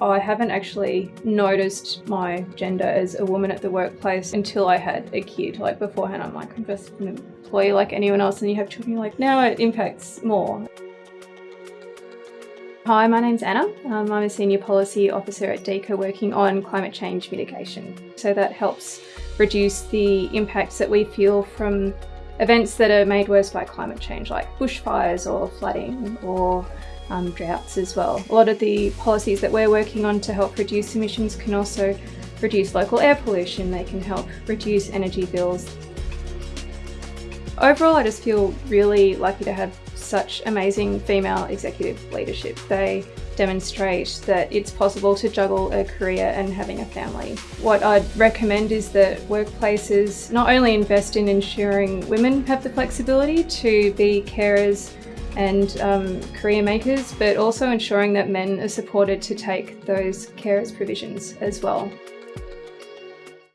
I haven't actually noticed my gender as a woman at the workplace until I had a kid. Like beforehand, I'm like, I'm just an employee like anyone else, and you have children, like, now it impacts more. Hi, my name's Anna. Um, I'm a Senior Policy Officer at DEECA working on climate change mitigation. So that helps reduce the impacts that we feel from events that are made worse by climate change, like bushfires or flooding or um, droughts as well. A lot of the policies that we're working on to help reduce emissions can also reduce local air pollution, they can help reduce energy bills. Overall, I just feel really lucky to have such amazing female executive leadership. They demonstrate that it's possible to juggle a career and having a family. What I'd recommend is that workplaces not only invest in ensuring women have the flexibility to be carers and um, career makers, but also ensuring that men are supported to take those carers provisions as well.